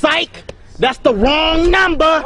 Psych! That's the wrong number!